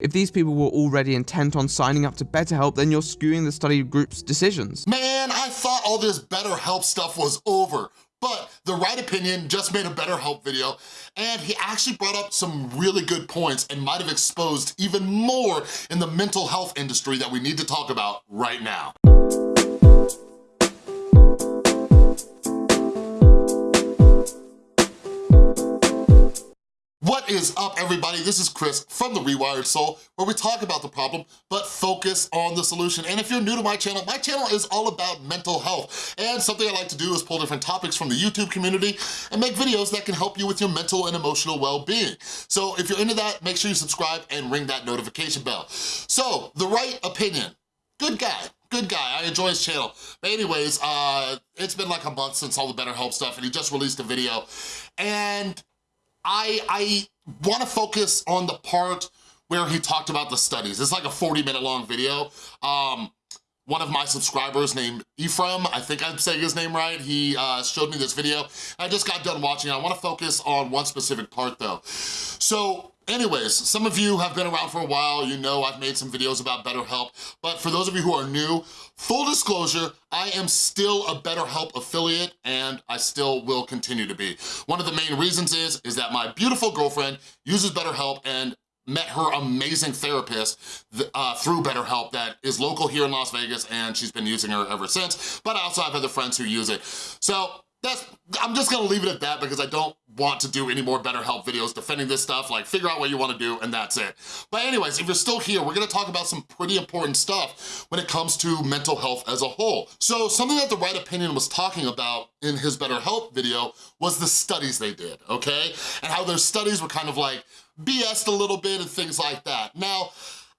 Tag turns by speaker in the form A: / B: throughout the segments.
A: If these people were already intent on signing up to BetterHelp, then you're skewing the study group's decisions.
B: Man, I thought all this BetterHelp stuff was over. But The Right Opinion just made a BetterHelp video and he actually brought up some really good points and might have exposed even more in the mental health industry that we need to talk about right now. Is up, everybody? This is Chris from The Rewired Soul, where we talk about the problem, but focus on the solution. And if you're new to my channel, my channel is all about mental health. And something I like to do is pull different topics from the YouTube community and make videos that can help you with your mental and emotional well-being. So if you're into that, make sure you subscribe and ring that notification bell. So, The Right Opinion, good guy, good guy. I enjoy his channel. But anyways, uh, it's been like a month since all the BetterHelp stuff and he just released a video. And I, I wanna focus on the part where he talked about the studies. It's like a 40 minute long video. Um, one of my subscribers named Ephraim, I think I'm saying his name right, he uh, showed me this video. I just got done watching I wanna focus on one specific part though. So Anyways, some of you have been around for a while, you know I've made some videos about BetterHelp, but for those of you who are new, full disclosure, I am still a BetterHelp affiliate and I still will continue to be. One of the main reasons is, is that my beautiful girlfriend uses BetterHelp and met her amazing therapist uh, through BetterHelp that is local here in Las Vegas and she's been using her ever since, but I also have other friends who use it. So that's, I'm just gonna leave it at that because I don't want to do any more BetterHelp videos defending this stuff, like figure out what you wanna do and that's it. But anyways, if you're still here, we're gonna talk about some pretty important stuff when it comes to mental health as a whole. So something that The Right Opinion was talking about in his BetterHelp video was the studies they did, okay? And how their studies were kind of like BS'd a little bit and things like that. Now,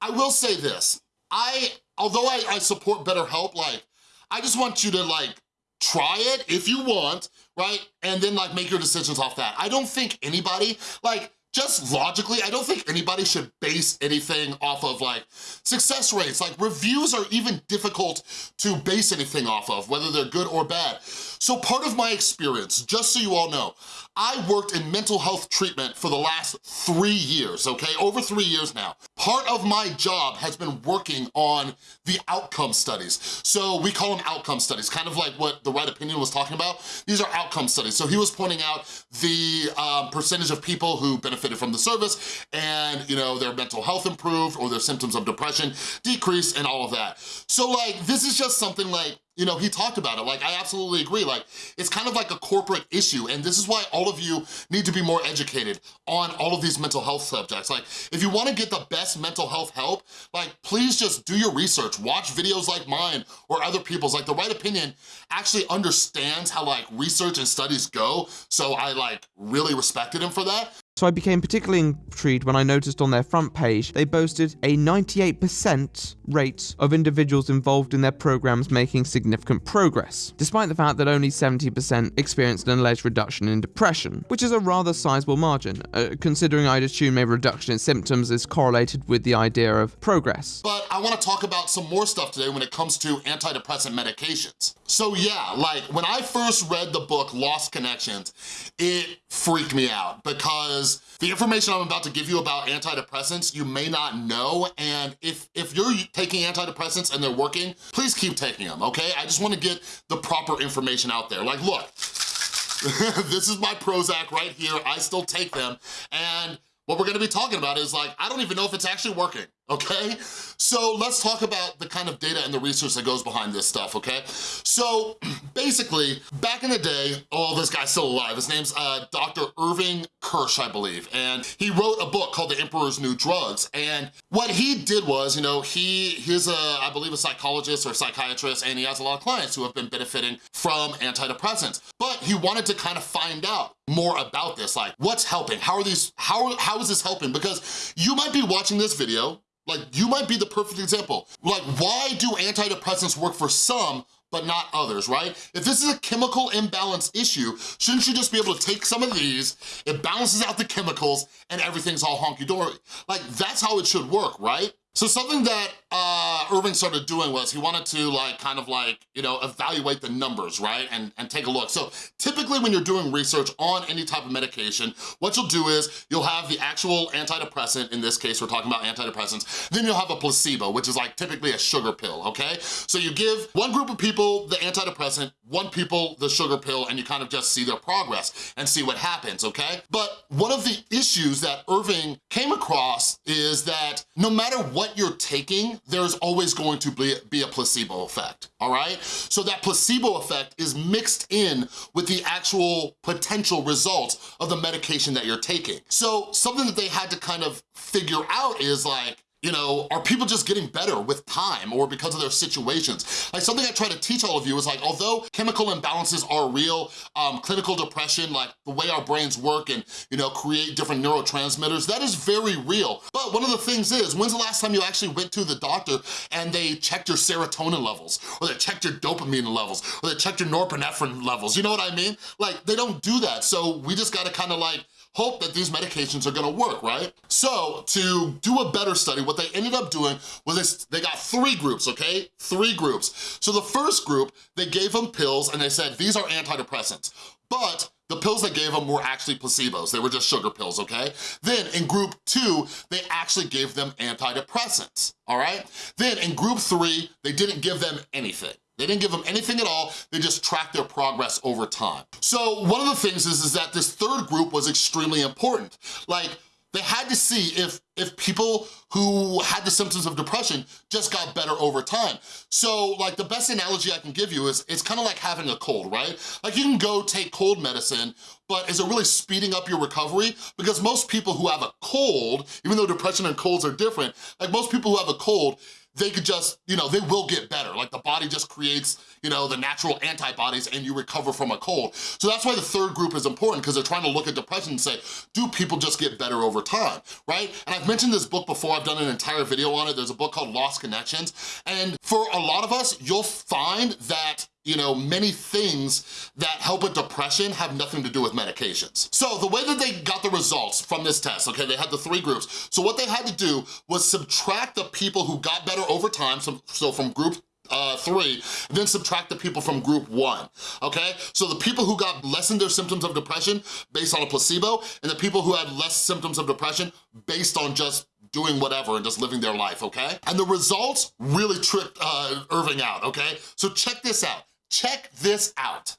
B: I will say this, I, although I, I support BetterHelp, like, I just want you to like try it if you want, right? And then like make your decisions off that. I don't think anybody, like just logically, I don't think anybody should base anything off of like success rates. Like reviews are even difficult to base anything off of, whether they're good or bad. So part of my experience, just so you all know, I worked in mental health treatment for the last three years, okay? Over three years now. Part of my job has been working on the outcome studies. So we call them outcome studies, kind of like what The Right Opinion was talking about. These are outcome studies. So he was pointing out the um, percentage of people who benefited from the service and, you know, their mental health improved or their symptoms of depression decreased and all of that. So like, this is just something like, you know, he talked about it. Like, I absolutely agree. Like, it's kind of like a corporate issue, and this is why all of you need to be more educated on all of these mental health subjects. Like, if you wanna get the best mental health help, like, please just do your research. Watch videos like mine or other people's. Like, The Right Opinion actually understands how, like, research and studies go, so I, like, really respected him for that.
A: So I became particularly intrigued when I noticed on their front page they boasted a 98% rate of individuals involved in their programs making significant progress, despite the fact that only 70% experienced an alleged reduction in depression, which is a rather sizable margin, uh, considering I'd assume a reduction in symptoms is correlated with the idea of progress.
B: But I wanna talk about some more stuff today when it comes to antidepressant medications. So yeah, like when I first read the book Lost Connections, it freaked me out because because the information I'm about to give you about antidepressants, you may not know, and if, if you're taking antidepressants and they're working, please keep taking them, okay? I just wanna get the proper information out there. Like, look, this is my Prozac right here, I still take them, and what we're gonna be talking about is like, I don't even know if it's actually working okay? So let's talk about the kind of data and the research that goes behind this stuff, okay? So basically, back in the day, oh, this guy's still alive. His name's uh, Dr. Irving Kirsch, I believe, and he wrote a book called The Emperor's New Drugs, and what he did was, you know, he he's a, I believe, a psychologist or psychiatrist, and he has a lot of clients who have been benefiting from antidepressants, but he wanted to kind of find out more about this, like what's helping? How are these, how, how is this helping? Because you might be watching this video, like, you might be the perfect example. Like, why do antidepressants work for some but not others, right? If this is a chemical imbalance issue, shouldn't you just be able to take some of these, it balances out the chemicals, and everything's all honky-dory? Like, that's how it should work, right? So something that uh, Irving started doing was he wanted to like kind of like, you know, evaluate the numbers, right? And, and take a look. So typically when you're doing research on any type of medication, what you'll do is you'll have the actual antidepressant, in this case we're talking about antidepressants, then you'll have a placebo, which is like typically a sugar pill, okay? So you give one group of people the antidepressant, one people the sugar pill, and you kind of just see their progress and see what happens, okay? But one of the issues that Irving came across is that no matter what you're taking, there's always going to be, be a placebo effect, all right? So that placebo effect is mixed in with the actual potential results of the medication that you're taking. So something that they had to kind of figure out is like, you know, are people just getting better with time or because of their situations? Like something I try to teach all of you is like, although chemical imbalances are real, um, clinical depression, like the way our brains work and, you know, create different neurotransmitters, that is very real. But one of the things is, when's the last time you actually went to the doctor and they checked your serotonin levels, or they checked your dopamine levels, or they checked your norepinephrine levels, you know what I mean? Like, they don't do that, so we just gotta kinda like, hope that these medications are gonna work, right? So to do a better study, what they ended up doing was they, they got three groups, okay? Three groups. So the first group, they gave them pills and they said, these are antidepressants. But the pills they gave them were actually placebos. They were just sugar pills, okay? Then in group two, they actually gave them antidepressants, all right? Then in group three, they didn't give them anything. They didn't give them anything at all, they just tracked their progress over time. So one of the things is, is that this third group was extremely important. Like, they had to see if, if people who had the symptoms of depression just got better over time. So like the best analogy I can give you is it's kind of like having a cold, right? Like you can go take cold medicine, but is it really speeding up your recovery? Because most people who have a cold, even though depression and colds are different, like most people who have a cold, they could just, you know, they will get better. Like the body just creates, you know, the natural antibodies and you recover from a cold. So that's why the third group is important because they're trying to look at depression and say, do people just get better over time, right? And I've mentioned this book before, I've done an entire video on it. There's a book called Lost Connections. And for a lot of us, you'll find that you know, many things that help with depression have nothing to do with medications. So the way that they got the results from this test, okay, they had the three groups. So what they had to do was subtract the people who got better over time, so, so from group uh, three, then subtract the people from group one, okay? So the people who got lessened their symptoms of depression based on a placebo, and the people who had less symptoms of depression based on just doing whatever and just living their life, okay? And the results really tripped uh, Irving out, okay? So check this out. Check this out.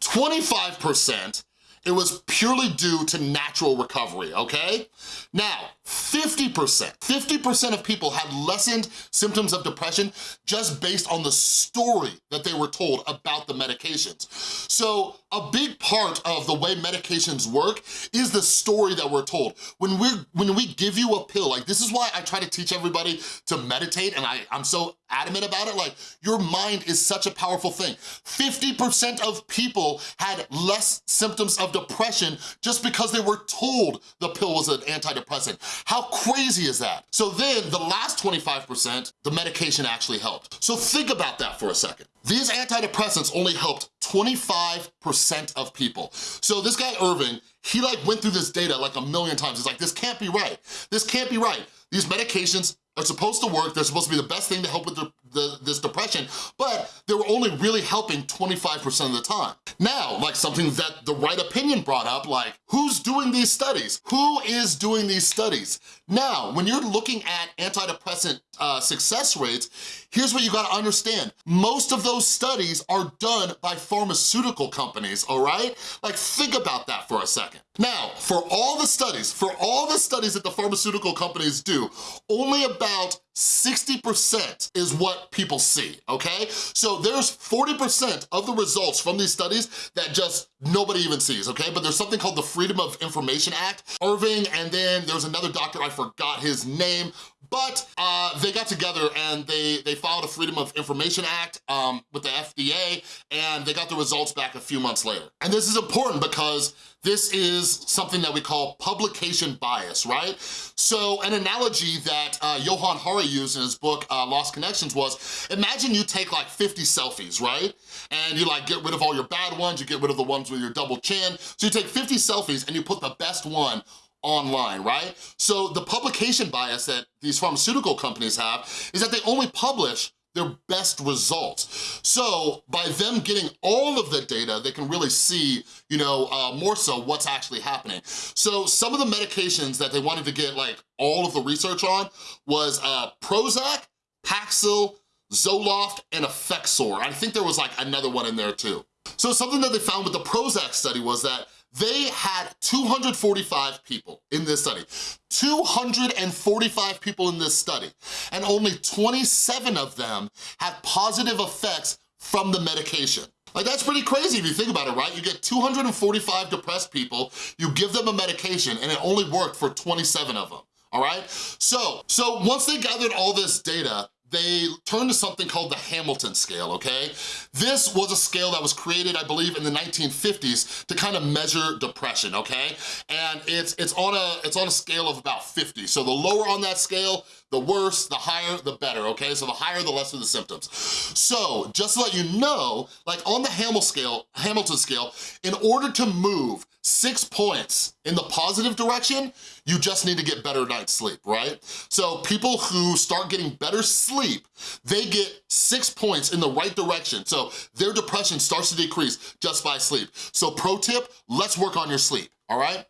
B: 25% it was purely due to natural recovery, okay? Now, 50%, 50% of people had lessened symptoms of depression just based on the story that they were told about the medications. So a big part of the way medications work is the story that we're told. When, we when we give you a pill, like this is why I try to teach everybody to meditate and I, I'm so adamant about it, like your mind is such a powerful thing. 50% of people had less symptoms of depression just because they were told the pill was an antidepressant. How crazy is that? So then the last 25%, the medication actually helped. So think about that for a second. These antidepressants only helped 25% of people. So this guy Irving, he like went through this data like a million times. He's like, this can't be right. This can't be right. These medications are supposed to work. They're supposed to be the best thing to help with the, this depression, but they were only really helping 25% of the time. Now, like something that the right opinion brought up, like who's doing these studies? Who is doing these studies? Now, when you're looking at antidepressant uh, success rates, here's what you gotta understand. Most of those studies are done by pharmaceutical companies, all right? Like think about that for a second. Now, for all the studies, for all the studies that the pharmaceutical companies do, only about 60% is what people see, okay? So there's 40% of the results from these studies that just nobody even sees, okay? But there's something called the Freedom of Information Act. Irving, and then there's another doctor, I forgot his name, but uh, they got together and they, they filed a Freedom of Information Act um, with the FDA, and they got the results back a few months later. And this is important because this is something that we call publication bias, right? So an analogy that uh, Johann Hari used in his book, uh, Lost Connections was, imagine you take like 50 selfies, right? And you like get rid of all your bad ones, you get rid of the ones with your double chin. So you take 50 selfies and you put the best one online, right? So the publication bias that these pharmaceutical companies have is that they only publish their best results. So by them getting all of the data, they can really see, you know, uh, more so what's actually happening. So some of the medications that they wanted to get like all of the research on was uh, Prozac, Paxil, Zoloft, and Effexor. I think there was like another one in there too. So something that they found with the Prozac study was that they had 245 people in this study. 245 people in this study, and only 27 of them had positive effects from the medication. Like that's pretty crazy if you think about it, right? You get 245 depressed people, you give them a medication, and it only worked for 27 of them all right? So, so once they gathered all this data, they turned to something called the Hamilton scale, okay? This was a scale that was created, I believe, in the 1950s to kind of measure depression, okay? And it's it's on a it's on a scale of about 50. So the lower on that scale, the worse, the higher, the better, okay? So the higher, the less lesser the symptoms. So just to let you know, like on the scale, Hamilton scale, in order to move six points in the positive direction, you just need to get better night's sleep, right? So people who start getting better sleep, they get six points in the right direction. So their depression starts to decrease just by sleep. So pro tip, let's work on your sleep, all right?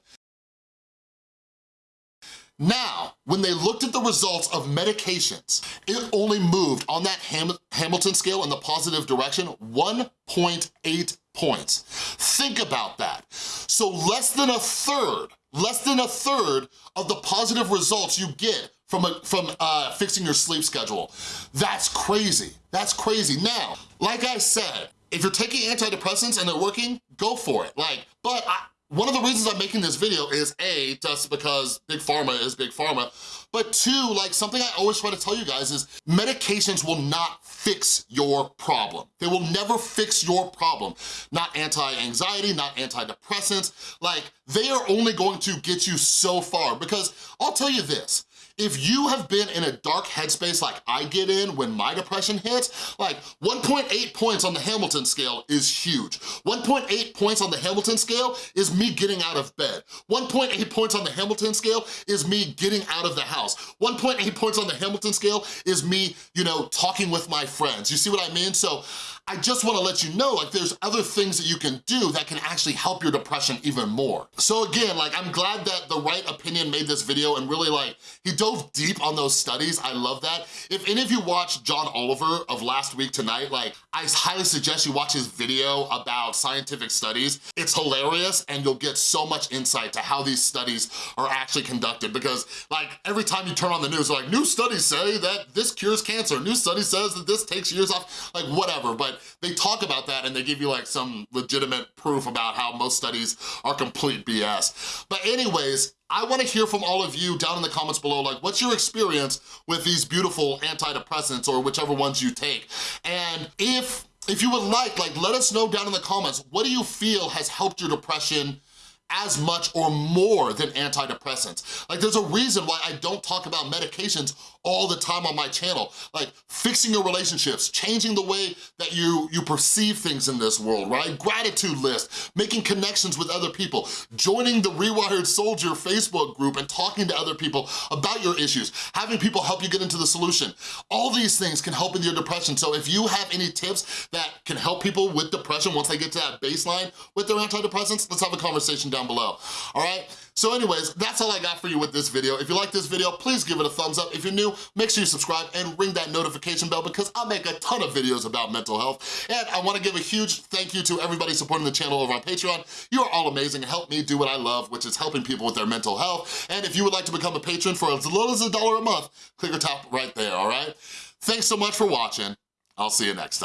B: Now, when they looked at the results of medications, it only moved on that Ham Hamilton scale in the positive direction 1.8 points. Think about that. So less than a third, less than a third of the positive results you get from, a, from uh, fixing your sleep schedule. That's crazy, that's crazy. Now, like I said, if you're taking antidepressants and they're working, go for it. Like, but I, one of the reasons I'm making this video is A, just because Big Pharma is Big Pharma, but two, like something I always try to tell you guys is medications will not fix your problem. They will never fix your problem. Not anti-anxiety, not antidepressants, like they are only going to get you so far because I'll tell you this, if you have been in a dark headspace like I get in when my depression hits, like 1.8 points on the Hamilton scale is huge. 1.8 points on the Hamilton scale is me getting out of bed. 1.8 points on the Hamilton scale is me getting out of the house. 1.8 points on the Hamilton scale is me, you know, talking with my friends. You see what I mean? So I just wanna let you know, like there's other things that you can do that can actually help your depression even more. So again, like I'm glad that The Right Opinion made this video and really like, he dove deep on those studies, I love that. If any of you watched John Oliver of Last Week Tonight, like I highly suggest you watch his video about scientific studies. It's hilarious and you'll get so much insight to how these studies are actually conducted because like every time you turn on the news, like new studies say that this cures cancer, new study says that this takes years off, like whatever, but they talk about that and they give you like some legitimate proof about how most studies are complete BS. But anyways, I wanna hear from all of you down in the comments below, like what's your experience with these beautiful antidepressants or whichever ones you take? And if if you would like, like let us know down in the comments, what do you feel has helped your depression as much or more than antidepressants. Like there's a reason why I don't talk about medications all the time on my channel. Like fixing your relationships, changing the way that you, you perceive things in this world, right? Gratitude list, making connections with other people, joining the Rewired Soldier Facebook group and talking to other people about your issues, having people help you get into the solution. All these things can help with your depression. So if you have any tips that can help people with depression once they get to that baseline with their antidepressants, let's have a conversation down below, all right? So anyways, that's all I got for you with this video. If you like this video, please give it a thumbs up. If you're new, make sure you subscribe and ring that notification bell because I make a ton of videos about mental health. And I wanna give a huge thank you to everybody supporting the channel over on Patreon. You are all amazing and help me do what I love, which is helping people with their mental health. And if you would like to become a patron for as little as a dollar a month, click or top right there, all right? Thanks so much for watching. I'll see you next time.